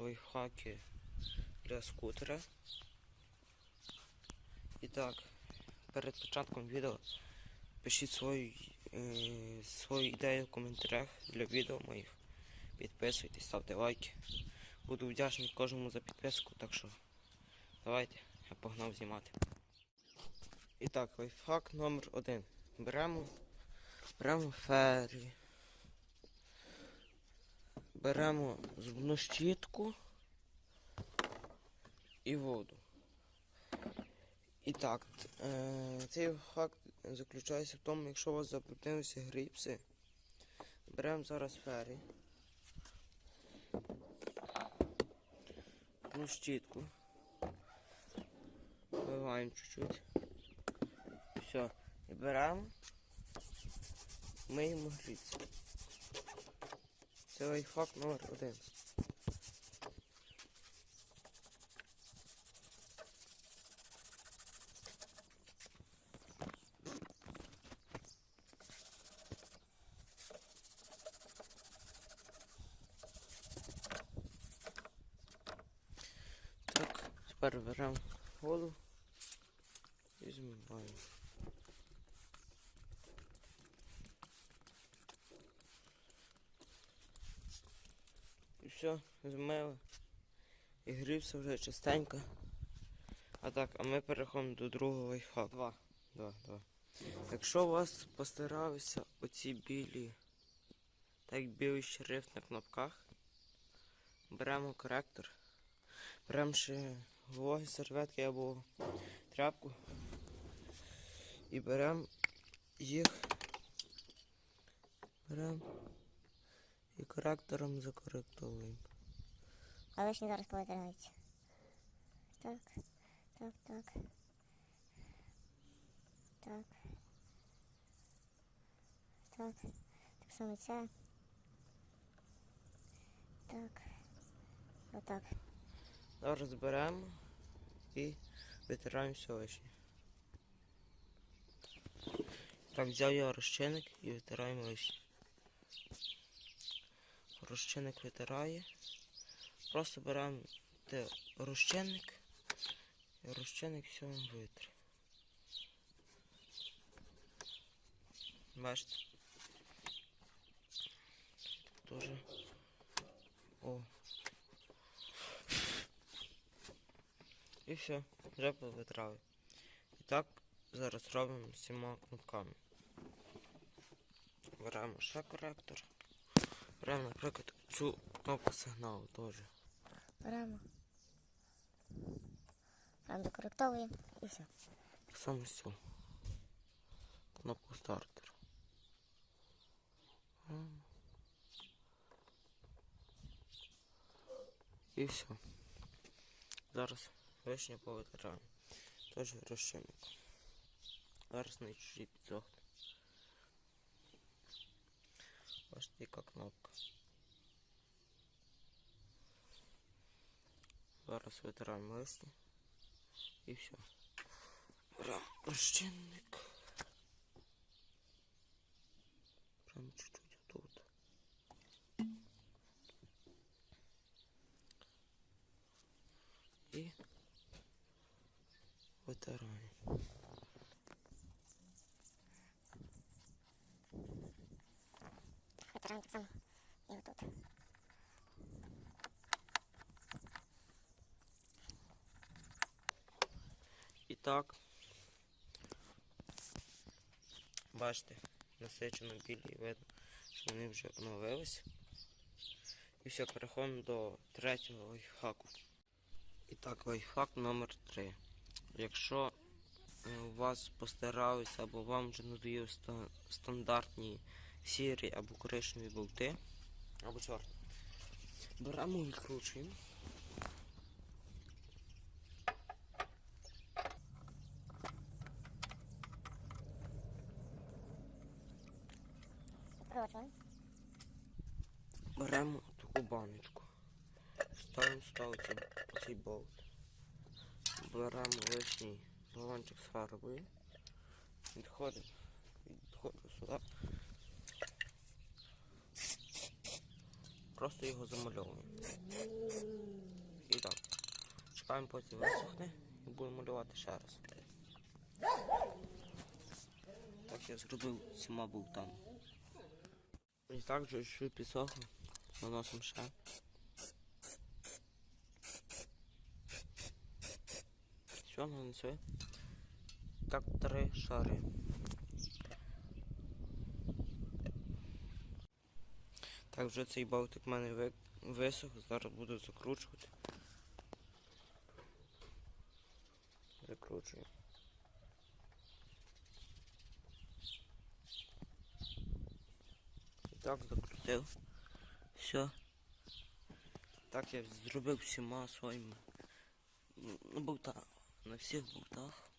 лайфхаки для скутера. І так, перед початком відео пишіть свою, е, свою ідею в коментарях для відео моїх. Підписуйтесь, ставте лайки. Буду вдячний кожному за підписку, так що давайте, я погнав знімати. І так, лайфхак номер один. Беремо, беремо фері. Беремо зубну щітку і воду. І так, е, цей факт заключається в тому, якщо у вас забруднилися грипси, беремо зараз фері, зубну щітку, вливаємо чуть-чуть, все, і беремо, миємо грипси. Це лайфхак номер один. Так, тепер беремо воду і змиваємо. Все, змили. І грівся вже чистенько. А так, а ми переходимо до другого лайфхаку. Два. Два, два. Якщо у вас постаралися оці білі, так білий шрифт на кнопках, беремо коректор, беремо ще вологі серветки або тряпку і беремо їх, беремо і коректором закоректовуємо. А лишні зараз повитираються. Так, так, так. Так. Так. Так само це. Так. Отак. Зараз беремо і витираємо все лишнє. Так, взяв я розчинник і витираємо лишнє. Розчинник витирає. Просто беремо розчинник і розчинник все вам витре. Бачите? Тоже. О. І все, вже повитрали. І так зараз робимо цими кнопками. Беремо ще коректор. Беремо, наприклад, цю кнопку сигналу теж. Беремо. Беремо докоректовуємо і все. Так само з цю кнопку стартер. Беремо. І все. Зараз вишня повитираємо. Теж розчинник. Зараз на чужі підсохне. Бачите, яка кнопка. Зараз витираємо лишнє. І все. Беремо розчинник. Прям чуть-чуть тут. І витираємо. Витираємо так само. І отут. І так. Бачите, насичено білі видно, що вони вже оновились. І все, переходимо до третього лайфхаку. І так, лайфхак номер 3. Якщо е, у вас постаралися або вам вже надоїли стандартні сірі або коричневі болти, або чорні, беремо і відкручуємо. Беремо таку баночку. Ставимо сюди оцей болт. Беремо лишній балончик з фарбою. Відходимо. Відходимо сюди. Просто його замальовуємо. І так. Чекаємо, поки висохне і будемо малювати ще раз. Так я зробив цими болтами. І так вже чуть підсохло. Наносимо ще. Все, нанесли. Так, три шари. Так, вже цей болтик в мене висох, зараз буду закручувати. Закручую. І так закрутив. Все. Так я зробив всіма своїми ну, болта. На всіх болтах.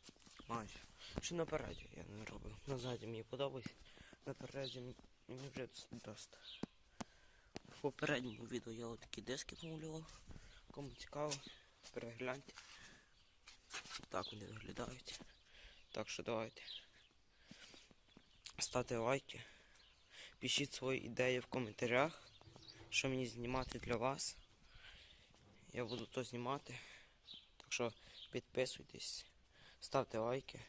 Майже. Ще напереді я не робив. Назаді мені подобається. М- мені вже доста. В попередньому відео я отакі диски помалював. Кому цікаво, перегляньте. Так вони виглядають. Так що давайте. Ставте лайки. Пишіть свої ідеї в коментарях, що мені знімати для вас. Я буду то знімати. Так що підписуйтесь, ставте лайки.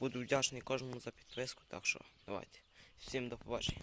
Буду вдячний кожному за підписку, так що давайте. Всім до побачення.